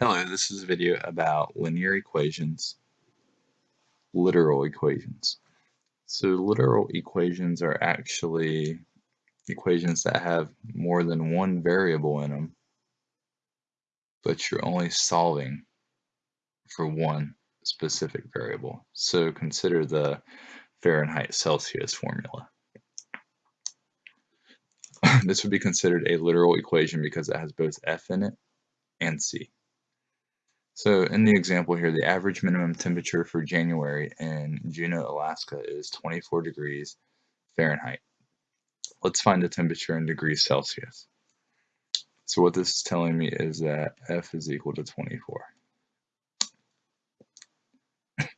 Hello, this is a video about linear equations, literal equations. So literal equations are actually equations that have more than one variable in them, but you're only solving for one specific variable. So consider the Fahrenheit Celsius formula. this would be considered a literal equation because it has both F in it and C. So in the example here, the average minimum temperature for January in Juneau, Alaska is 24 degrees Fahrenheit. Let's find the temperature in degrees Celsius. So what this is telling me is that F is equal to 24.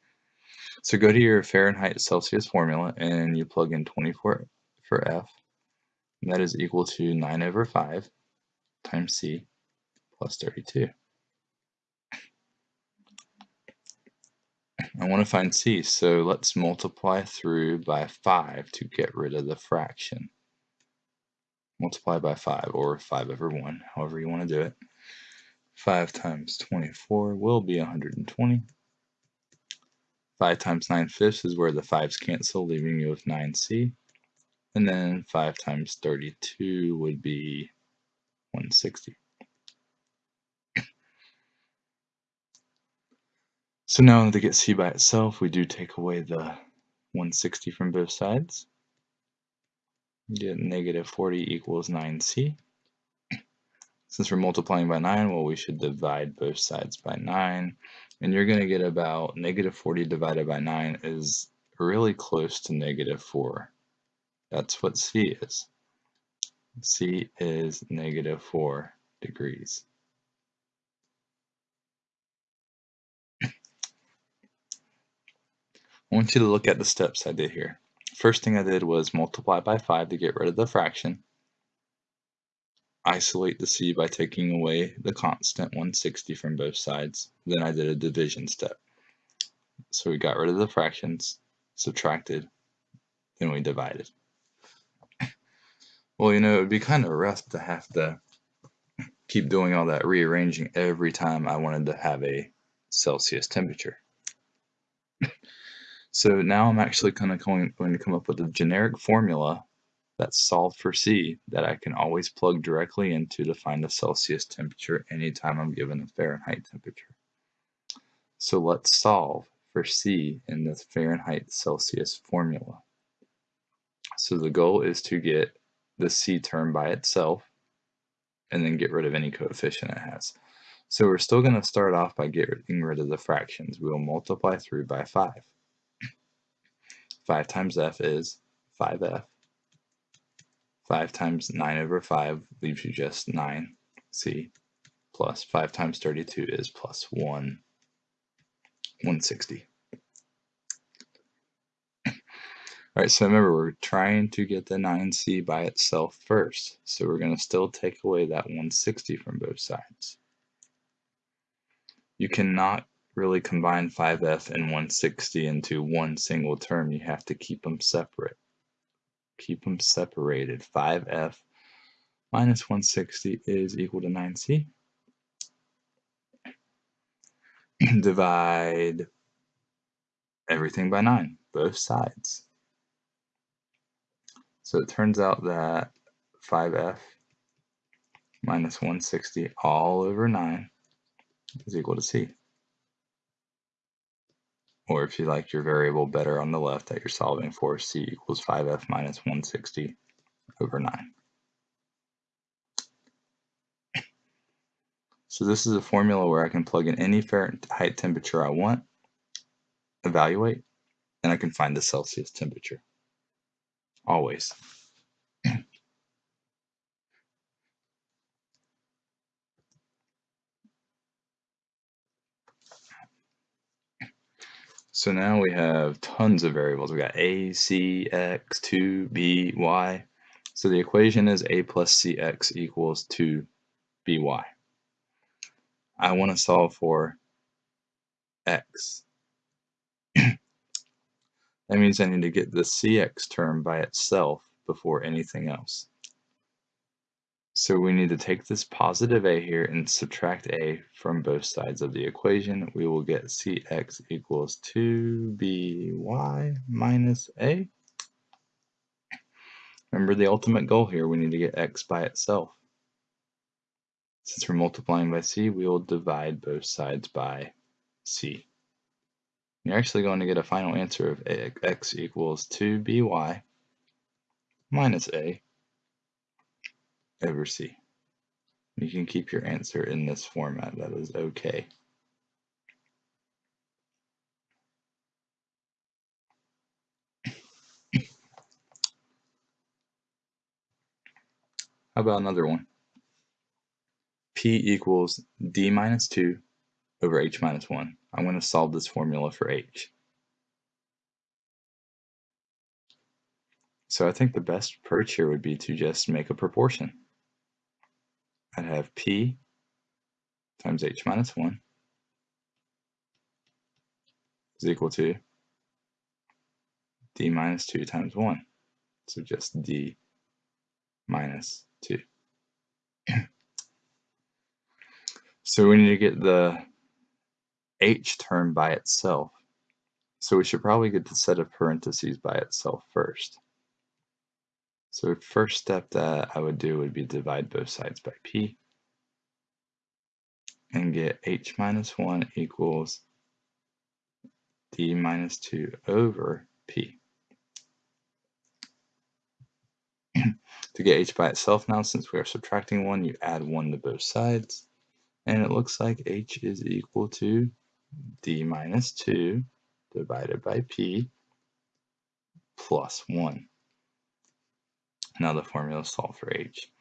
so go to your Fahrenheit Celsius formula and you plug in 24 for F. And that is equal to 9 over 5 times C plus 32. I want to find c, so let's multiply through by 5 to get rid of the fraction. Multiply by 5, or 5 over 1, however you want to do it. 5 times 24 will be 120. 5 times 9 fifths is where the 5's cancel, leaving you with 9c. And then 5 times 32 would be 160. So now to get c by itself, we do take away the 160 from both sides. Get negative 40 equals 9c. Since we're multiplying by 9, well, we should divide both sides by 9. And you're going to get about negative 40 divided by 9 is really close to negative 4. That's what c is. c is negative 4 degrees. I want you to look at the steps I did here. First thing I did was multiply by 5 to get rid of the fraction. Isolate the c by taking away the constant 160 from both sides. Then I did a division step. So we got rid of the fractions, subtracted, then we divided. Well, you know, it would be kind of rough to have to keep doing all that rearranging every time I wanted to have a Celsius temperature. So now I'm actually kind of going, going to come up with a generic formula that's solved for C that I can always plug directly into to find the Celsius temperature anytime I'm given a Fahrenheit temperature. So let's solve for C in the Fahrenheit Celsius formula. So the goal is to get the C term by itself and then get rid of any coefficient it has. So we're still going to start off by getting rid of the fractions. We'll multiply through by 5. 5 times f is 5f. 5 times 9 over 5 leaves you just 9c plus 5 times 32 is plus 1, 160. Alright, so remember we're trying to get the 9c by itself first. So we're going to still take away that 160 from both sides. You cannot really combine 5f and 160 into one single term, you have to keep them separate. Keep them separated. 5f minus 160 is equal to 9c. Divide everything by 9, both sides. So it turns out that 5f minus 160 all over 9 is equal to c or if you like your variable better on the left that you're solving for, c equals 5f minus 160 over 9. So this is a formula where I can plug in any Fahrenheit temperature I want, evaluate, and I can find the Celsius temperature. Always. So now we have tons of variables. We got a, c, x, 2, b, y. So the equation is a plus cx equals 2by. I want to solve for x. that means I need to get the cx term by itself before anything else. So we need to take this positive a here and subtract a from both sides of the equation. We will get cx equals 2by minus a. Remember the ultimate goal here, we need to get x by itself. Since we're multiplying by c, we will divide both sides by c. You're actually going to get a final answer of x equals 2by minus a over c. You can keep your answer in this format, that is okay. How about another one? P equals D minus 2 over H minus 1. I'm going to solve this formula for H. So I think the best approach here would be to just make a proportion. I'd have P times H minus 1 is equal to D minus 2 times 1. So just D minus 2. so we need to get the H term by itself. So we should probably get the set of parentheses by itself first. So first step that I would do would be divide both sides by p and get h minus 1 equals d minus 2 over p. to get h by itself now, since we are subtracting 1, you add 1 to both sides. And it looks like h is equal to d minus 2 divided by p plus 1. Now the formula is solved for h.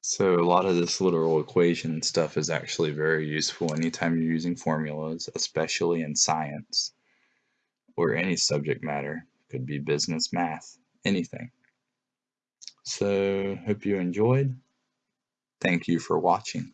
So a lot of this literal equation stuff is actually very useful anytime you're using formulas, especially in science or any subject matter. Could be business, math, anything. So hope you enjoyed. Thank you for watching.